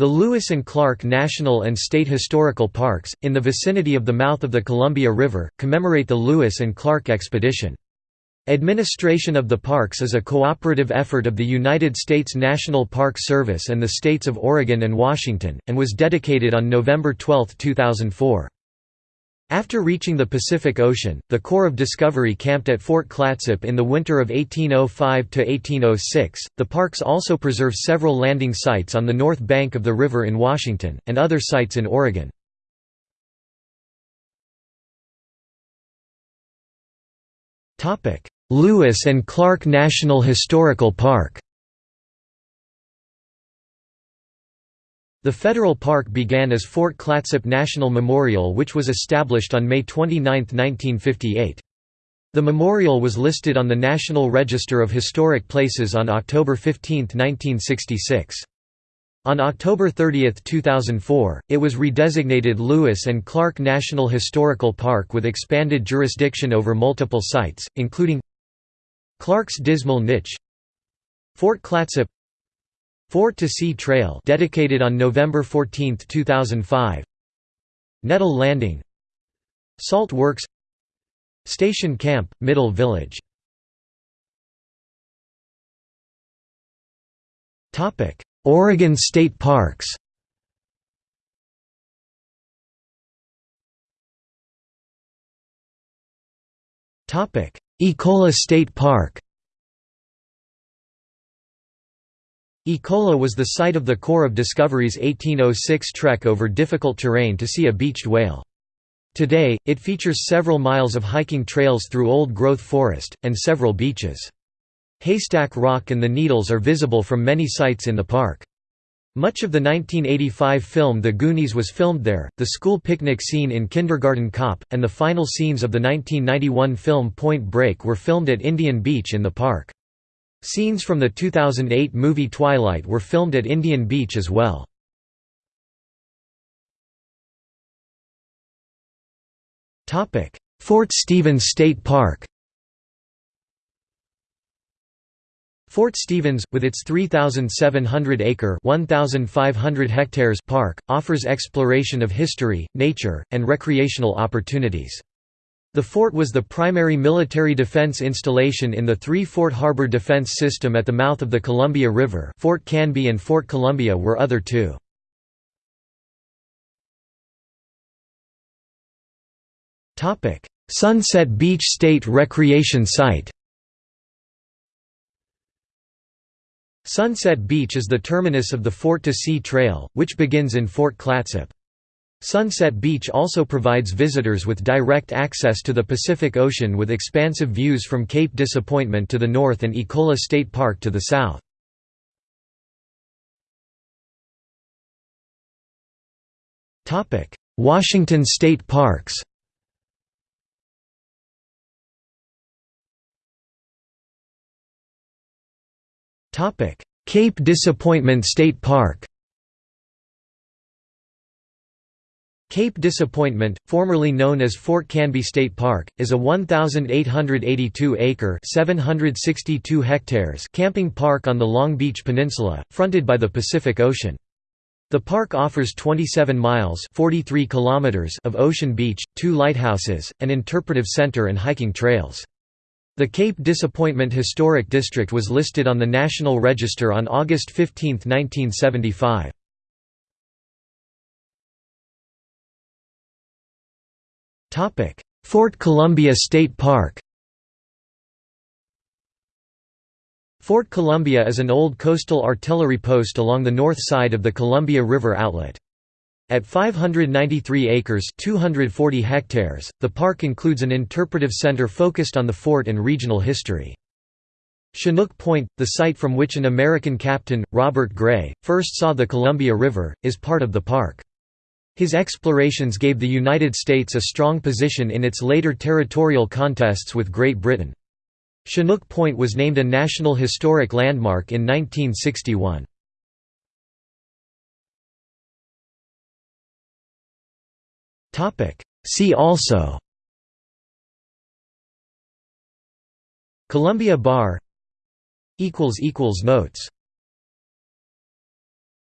The Lewis and Clark National and State Historical Parks, in the vicinity of the mouth of the Columbia River, commemorate the Lewis and Clark expedition. Administration of the parks is a cooperative effort of the United States National Park Service and the states of Oregon and Washington, and was dedicated on November 12, 2004. After reaching the Pacific Ocean, the Corps of Discovery camped at Fort Clatsop in the winter of 1805–1806. The parks also preserve several landing sites on the north bank of the river in Washington, and other sites in Oregon. Lewis and Clark National Historical Park The federal park began as Fort Clatsop National Memorial which was established on May 29, 1958. The memorial was listed on the National Register of Historic Places on October 15, 1966. On October 30, 2004, it was redesignated Lewis and Clark National Historical Park with expanded jurisdiction over multiple sites, including Clark's Dismal Niche Fort Clatsop Fort to Sea Trail dedicated on November 14, 2005 Netul Landing. Salt Works. Station Camp, Middle Village. Oregon State Parks. Ecola State Park Ecola was the site of the Corps of Discovery's 1806 trek over difficult terrain to see a beached whale. Today, it features several miles of hiking trails through old-growth forest, and several beaches. Haystack Rock and the Needles are visible from many sites in the park. Much of the 1985 film The Goonies was filmed there, the school picnic scene in Kindergarten Cop, and the final scenes of the 1991 film Point Break were filmed at Indian Beach in the park. Scenes from the 2008 movie Twilight were filmed at Indian Beach as well. Fort Stevens State Park Fort Stevens, with its 3,700-acre (1,500 hectares) park, offers exploration of history, nature, and recreational opportunities. The fort was the primary military defense installation in the three-fort harbor defense system at the mouth of the Columbia River Fort Canby and Fort Columbia were other two. Sunset Beach State Recreation Site Sunset Beach is the terminus of the Fort to Sea Trail, which begins in Fort Clatsop. Sunset Beach also provides visitors with direct access to the Pacific Ocean with expansive views from Cape Disappointment to the north and Ecola State Park to the south. Washington State Parks Cape Disappointment State Park Cape Disappointment, formerly known as Fort Canby State Park, is a 1,882-acre (762 hectares) camping park on the Long Beach Peninsula, fronted by the Pacific Ocean. The park offers 27 miles (43 kilometers) of ocean beach, two lighthouses, an interpretive center and hiking trails. The Cape Disappointment Historic District was listed on the National Register on August 15, 1975. Fort Columbia State Park Fort Columbia is an old coastal artillery post along the north side of the Columbia River outlet. At 593 acres 240 hectares, the park includes an interpretive center focused on the fort and regional history. Chinook Point, the site from which an American captain, Robert Gray, first saw the Columbia River, is part of the park. His explorations gave the United States a strong position in its later territorial contests with Great Britain. Chinook Point was named a National Historic Landmark in 1961. See also Columbia Bar Notes